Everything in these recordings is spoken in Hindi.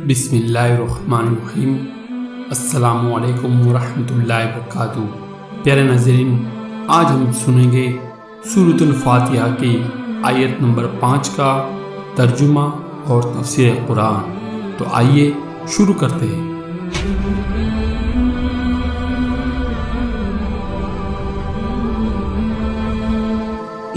बिसमीम असलकम वरहमल वरक प्यारे नजरीन आज हम सुनेंगे सूरतुल फातिहा की आयत नंबर पाँच का तर्जुमा और तफसर कुरान तो आइए शुरू करते हैं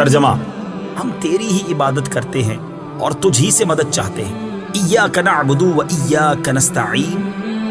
तर्जमा, हम तेरी ही इबादत करते हैं और तुझ ही से मदद चाहते हैं। इया कनाबुदू व इया कनस्ताईन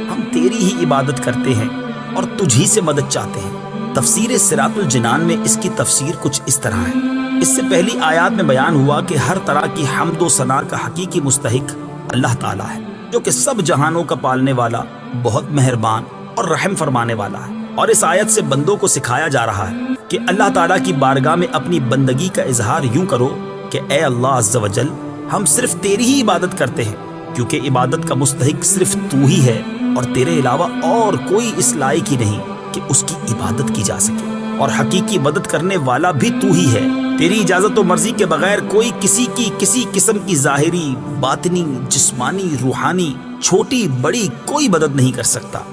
हम तेरी ही इबादत करते हैं और तुझ ही से मदद चाहते हैं। तफसीर सिरातुल जिनान में इसकी तफसीर कुछ इस तरह है। इससे पहली आयात में बयान हुआ कि हर तरह की हमदो सना का हकीकी मुस्तहिक अल्लाह ताला है, जो कि सब जहानों का पालने वाला, बहुत मेहरबान और रहम फरमाने वाला है। और इस आयत से बंदों को सिखाया जा रहा है कि अल्लाह ताला की बारगाह में अपनी बंदगी का इजहार यूँ करो कि ए अल्लाह अज्जवजल हम सिर्फ़ तेरी ही इबादत करते हैं, क्योंकि इबादत का मुस्तहिक सिर्फ़ तू ही है और तेरे अलावा और कोई इस लायक ही नहीं कि उसकी इबादत की जा सके। और हकीकी मदद करने वाला भी तू ही है। तेरी इजाज़त और मर्ज़ी के बगैर कोई किसी की, किसी किस्म की जाहिरी, बातनी, जिस्मानी, रूहानी, छोटी, बड़ी कोई मदद नहीं कर सकता।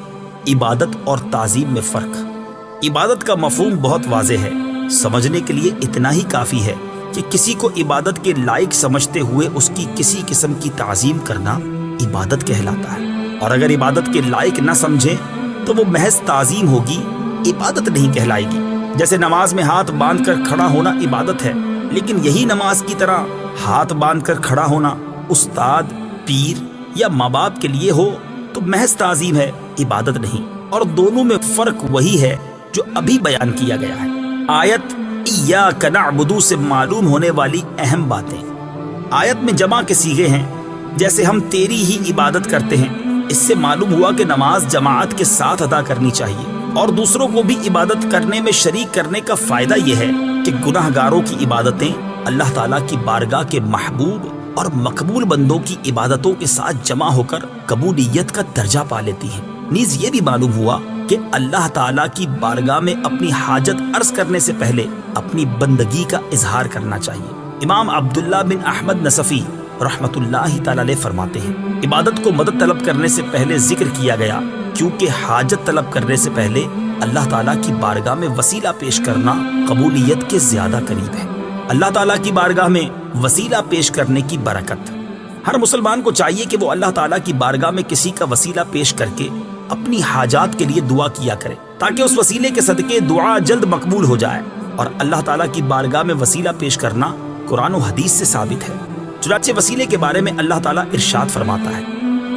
इबादत और ताजीम में फ़र्क। इबादत का मफहूम बहुत वाजे है। समझने के लिए इतना ही काफ़ी है कि किसी को इबादत के लायक समझते हुए उसकी किसी किस्म की ताजीम करना इबादत कहलाता है। और अगर इबादत के लायक ना समझे तो वो महज ताजीम होगी, इबादत नहीं कहलाएगी। जैसे नमाज़ में हाथ बाँध कर खड़ा होना इबादत है, लेकिन यही नमाज़ की तरह हाथ बाँध कर खड़ा होना उस्ताद, पीर या माँ बाप के लिए हो तो महज ताजीम है, इबादत नहीं। और दोनों में फ़र्क वही है, जो अभी बयान किया गया है। आयत या कनाबुदू से मालूम होने वाली अहम बातें। आयत में जमा के सीगे हैं, जैसे हम तेरी ही इबादत करते हैं। इससे मालूम हुआ कि नमाज़ जमात के साथ अदा करनी चाहिए। और दूसरों को भी इबादत करने में शरीक करने का फ़ायदा यह है कि गुनाहगारों की इबादतें अल्लाह ताला की बारगाह के महबूब और मकबूल बंदों की इबादतों के साथ जमा होकर कबूलियत का दर्जा पा लेती है। नीज ये भी मालूम हुआ कि अल्लाह ताला की बारगाह में अपनी हाजत अर्ज़ करने से पहले अपनी बंदगी का इजहार करना चाहिए। इमाम अब्दुल्ला बिन अहमद नसफी रहमतुल्लाह ताला फरमाते हैं, इबादत को मदद तलब करने से पहले ज़िक्र किया गया, क्योंकि हाजत तलब करने से पहले अल्लाह ताला की बारगाह में वसीला पेश करना कबूलियत के ज़्यादा करीब है। अल्लाह ताला की बारगाह में वसीला पेश करने की बरकत हर मुसलमान को चाहिए कि वो अल्लाह ताला की बारगाह में किसी का वसीला पेश करके अपनी हाजात के लिए दुआ किया करे ताकि उस वसीले के सदके दुआ जल्द मकबूल हो जाए और अल्लाह ताला की बारगाह में वसीला पेश करना कुरान और हदीस से साबित है चुनाचे वसीले के बारे में अल्लाह ताला इरशाद फरमाता है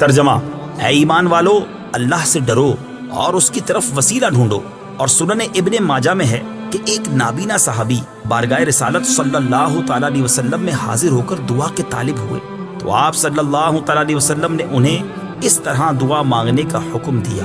तर्जमा है ईमान वालो, अल्लाह से डरो और उसकी तरफ़ वसीला ढूंढो। और सुनने इब्ने माजा में है कि एक नाबीना साहबी बारगाह रसालत सल्लल्लाहु अलैहि वसल्लम में हाजिर होकर दुआ के तालिब हुए। तो आप सल्लल्लाहु अलैहि वसल्लम ने उन्हें इस तरह दुआ मांगने का हुक्म दिया।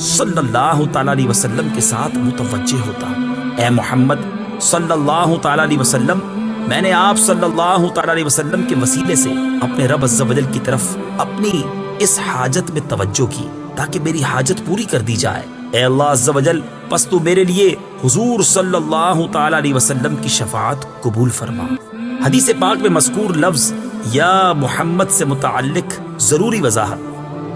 सल्लल्लाहु अलैहि वसल्लम के साथ मुतवज्जे होता। ए मोहम्मद, सल्लल्लाहु अलैहि वसल्लम, मैंने आप सल्लल्लाहु अलैहि वसल्लम के वसीले से अपने रब अज़्ज़ा वजल की तरफ़ अपनी इस हाजत में तवज्जो की, ताकि मेरी हाजत पूरी कर दी जाए। ए अल्लाह अज़्ज़ा वजल बस तू मेरे लिए हुजूर सल्लल्लाहु अलैहि वसल्लम की शफात कबूल फरमा। हदीस पाक में मस्कूर लफ्ज, या मोहम्मद से मुतल्लिक ज़रूरी वजाहत।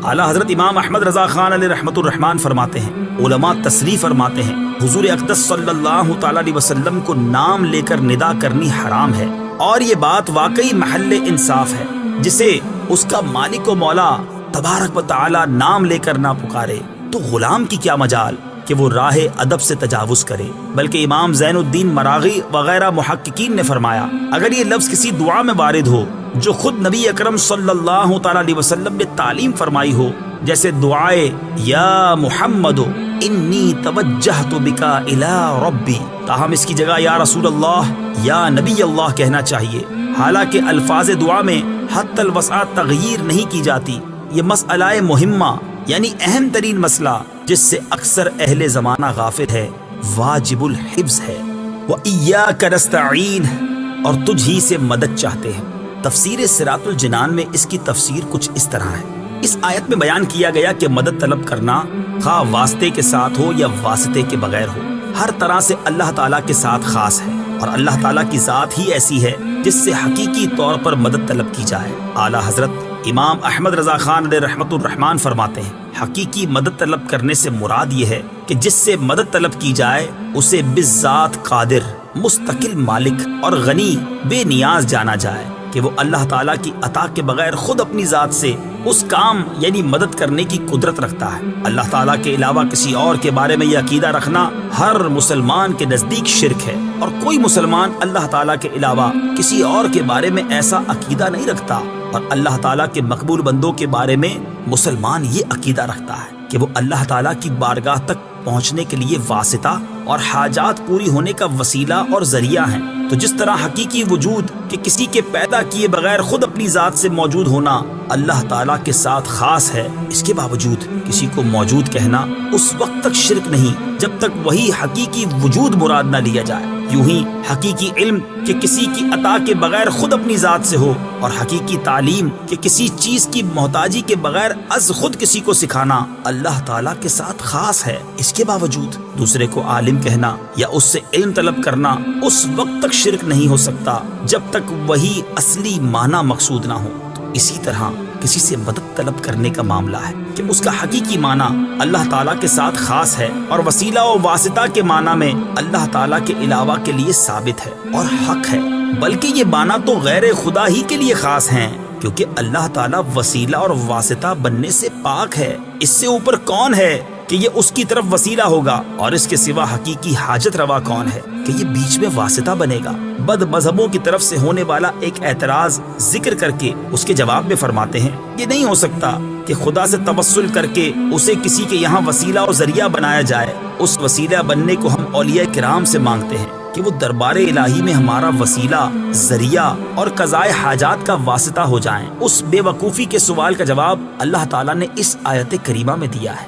आला हज़रत इमाम अहमद रजा खान रहमतुर्रहमान फरमाते हैं, उलमा तसरी फरमाते हैं, हुजूर अकदस सल्लल्लाहु अलैहि वसल्लम को नाम लेकर निदा करनी हराम है और ये बात वाकई महल इंसाफ है, जिसे उसका मालिक मौला तबारक व नाम लेकर ना पुकारे तो गुलाम की क्या मजाल कि वो राह अदब से तजावुज करे। बल्कि इमाम जैनुद्दीन मरागी वगैरह मुहक्कीन ने फरमाया, अगर ये लफ्ज किसी दुआ में वारिद हो जो खुद नबी अकरम सल्लल्लाहु अलैहि वसल्लम ने तालीम फरमाई हो, जैसे दुआए, या मोहम्मद ताहम इसकी जगह, या रसूल अल्लाह या नबी अल्लाह कहना चाहिए। हालाँकि अल्फाज दुआ में हद वसा तगीर नहीं की जाती। ये मसला मुहिम्मा, यानी अहम तरीन मसला, जिससे अक्सर अहले जमाना गाफिल है, वाजिबुल हिफ्ज है। वह इया करस्ताइन और तुझ ही से मदद चाहते हैं। तफसीर सिरातुल जिनान में इसकी तफसीर कुछ इस तरह है। इस आयत में बयान किया गया कि मदद तलब करना खा वास्ते के साथ हो या वास्ते के बगैर हो, हर तरह से अल्लाह ताला के साथ खास है और अल्लाह ताला की ज़ात ही ऐसी है जिससे हकीकी तौर पर मदद तलब की जाए। आला हज़रत इमाम अहमद रजा खान रहमान फरमाते हैं, हकीकी मदद तलब करने से मुराद ये है कि जिससे मदद तलब की जाए, उसे बिजात कादिर, मुस्तकिल मालिक और गनी बेनियाज जाना जाए। कि वो अल्लाह ताला की अता के बगैर खुद अपनी ज़ात से उस काम, यानी मदद करने की कुदरत रखता है। अल्लाह ताला के अलावा किसी और के बारे में यह अकीदा रखना हर मुसलमान के नज़दीक शिरक है। और कोई मुसलमान अल्लाह ताला के अलावा किसी और के बारे में ऐसा अकीदा नहीं रखता। और अल्लाह ताला के मकबूल बंदों के बारे में मुसलमान ये अकीदा रखता है कि वो अल्लाह ताला की बारगाह तक पहुँचने के लिए वासिता और हाजात पूरी होने का वसीला और ज़रिया है। तो जिस तरह हकीकी वजूद के किसी के पैदा किए बगैर खुद अपनी ज़ात से मौजूद होना अल्लाह ताला के साथ खास है, इसके बावजूद किसी को मौजूद कहना उस वक्त तक शिरक नहीं, जब तक वही हकीकी वजूद मुराद न लिया जाए। यूँ ही हकीकी इल्म कि किसी की अता के बगैर खुद अपनी ज़ात से हो और हकीकी तालीम कि किसी चीज़ की मोहताजी के बगैर अज खुद किसी को सिखाना अल्लाह ताला के साथ खास है। इसके बावजूद दूसरे को आलिम कहना या उससे इल्म तलब करना उस वक्त तक शिरक नहीं हो सकता जब तक वही असली माना मकसूद ना हो। तो इसी तरह किसी से मदद तलब करने का मामला है कि उसका हकीकी माना अल्लाह ताला के साथ खास है और वसीला और वासिता के माना में अल्लाह ताला के अलावा के लिए साबित है और हक है। बल्कि ये माना तो गैर खुदा ही के लिए खास हैं। क्योंकि अल्लाह ताला वसीला और वासिता बनने से पाक है। इससे ऊपर कौन है कि ये उसकी तरफ़ वसीला होगा? और इसके सिवा हकीकी हाजत रवा कौन है कि ये बीच में वासिता बनेगा? बद मजहबों की तरफ़ से होने वाला एक एतराज़ ज़िक्र करके उसके जवाब में फरमाते हैं, ये नहीं हो सकता कि खुदा से तबस्सुल करके उसे किसी के यहाँ वसीला और ज़रिया बनाया जाए। उस वसीला बनने को हम औलिया किराम से मांगते हैं। कि वो दरबार इलाही में हमारा वसीला जरिया और कजाए हाजात का वास्ता हो जाएं। उस बेवकूफ़ी के सवाल का जवाब अल्लाह ताला ने इस आयत करीमा में दिया है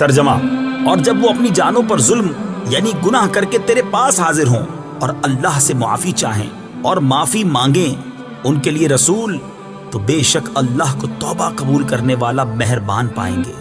तर्जमा। और जब वो अपनी जानों पर जुल्म, यानी गुनाह करके तेरे पास हाजिर हों, और अल्लाह से मुआफ़ी चाहें और माफ़ी मांगें उनके लिए रसूल तो बेशक अल्लाह को तौबा कबूल करने वाला मेहरबान पाएँगे।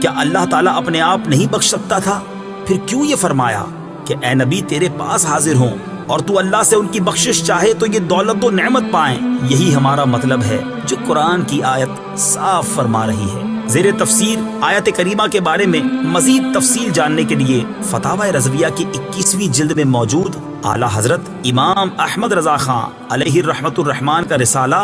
क्या अल्लाह ताला अपने आप नहीं बख्श सकता था? फिर क्यों ये फरमाया कि ए नबी तेरे पास हाजिर हों और तू अल्लाह से उनकी बख्शिश चाहे तो ये दौलत व नेमत पाए? यही हमारा मतलब है जो कुरान की आयत साफ़ फरमा रही है। जेर तफसीर आयत करीमा के बारे में मजीद तफसील जानने के लिए फतावा रजविया की इक्कीसवीं जिल्द में मौजूद आला हज़रत इमाम अहमद रजा खान रहमान का रिसाला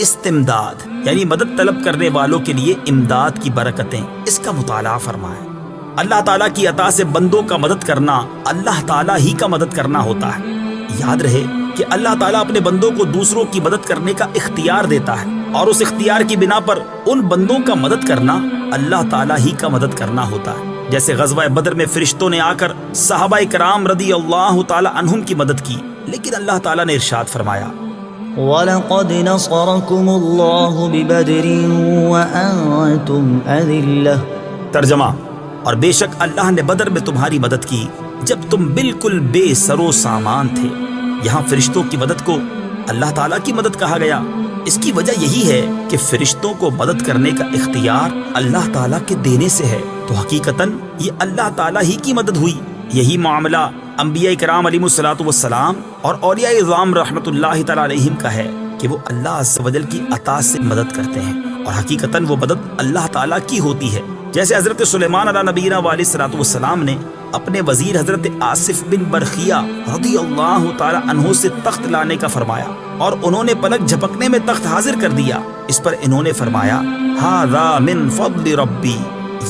इस्तेमदाद, यानी मदद तलब करने वालों के लिए इमदाद की बरकतें। इसका मुताला फरमाए। अल्लाह ताला की अता से बंदों का मदद करना, अल्लाह ताला ही का मदद करना होता है। याद रहे कि अल्लाह ताला अपने बंदों को दूसरों की मदद करने का इख्तियार देता है। और उस इख्तियार की बिना पर उन बंदों का मदद करना अल्लाह ताला ही का मदद करना होता है। जैसे गजवा बदर में फरिश्तों ने आकर साहबा कराम रदी अल्लाह तहुम की मदद की लेकिन अल्लाह ताला ने इरशाद फरमाया तर्जमा और बेशक अल्लाह ने बदर में तुम्हारी मदद की जब तुम बिल्कुल बेसरो सामान थे। यहाँ फरिश्तों की मदद को अल्लाह ताला की मदद कहा गया। इसकी वजह यही है कि फरिश्तों को मदद करने का इख्तियार अल्लाह ताला के देने से है। तो हकीकतन ये अल्लाह ताला ही की मदद हुई। यही मामला अम्बिया कराम सलाम और औलिया इज़ाम रहमतुल्लाह तआलैहिम का है कि वो अल्लाह की अता से मदद करते हैं। और हकीकतन वो मदद अल्लाह ताला की होती है। जैसे हज़रत सुलेमान नबीना वाली सलाम ने अपने वज़ीर हज़रत आसिफ बिन बरखिया से तख्त लाने का फरमाया और उन्होंने पलक झपकने में तख्त हाजिर कर दिया। इस पर इन्होंने फरमाया हादा मिन रब्बी,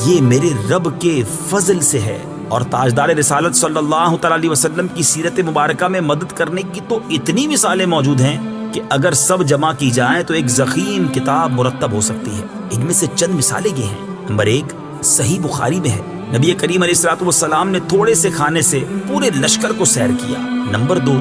ये मेरे रब के फजल से है। और ताजदार रिसालत सल्लल्लाहु अलैहि वसल्लम की सीरत मुबारक में मदद करने की तो इतनी मिसालें मौजूद हैं कि अगर सब जमा की जाए तो एक जखीम किताब मुरतब हो सकती है। इनमें से चंद मिसालें ये हैं। नंबर एक सही बुखारी में है। नबी करीम सलाम ने थोड़े से खाने से पूरे लश्कर को सैर किया। नंबर दो,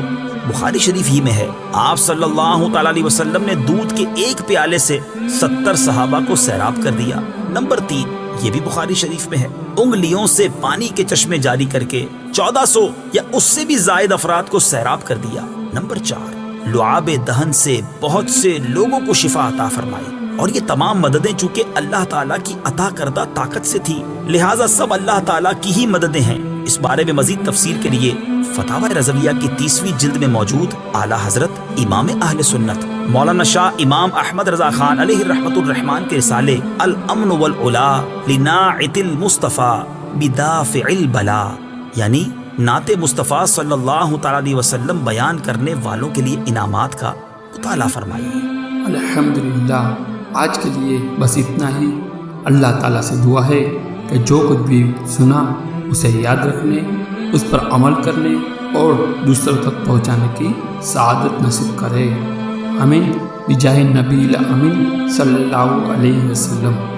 बुखारी शरीफ ही में है। आप सल्लल्लाहु अलैहि वसल्लम ने दूध के एक प्याले से सत्तर सहाबा को सैराब कर दिया। नंबर तीन, ये भी बुखारी शरीफ में है। उंगलियों से पानी के चश्मे जारी करके 1400 या उससे भी जायद अफराद को सैराब कर दिया। नंबर चार, लुआब दहन से बहुत से लोगों को शिफा अता फरमाई। और ये तमाम मददें चूँकि अल्लाह ताला की अता करदा ताकत से थी, लिहाजा सब अल्लाह ताला की ही मददें हैं। इस बारे में मजीद तफसीर के लिए फतावा रजविया की तीसवीं जिल्द में मौजूद आला हज़रत इमाम अहल सुन्नत, मौलाना शाह इमाम अहमद रजा खान रहमान के रिसाले अल अमन वल मुस्तफ़ा बिदाफ़िल बला, यानी नाते मुस्तफ़ा सल्लल्लाहु अलैहि वसल्लम बयान करने वालों के लिए इनामात का मुताला फरमाइए अल्हम्दुलिल्लाह। आज के लिए बस इतना ही। अल्लाह ताला से दुआ है कि जो कुछ भी सुना, उसे याद रखने, उस पर अमल करने और दूसरों तक पहुँचाने की सादत नसीब करे। अमीन बिजाह नबी अमीन सल्लल्लाहु अलैहि वसल्लम।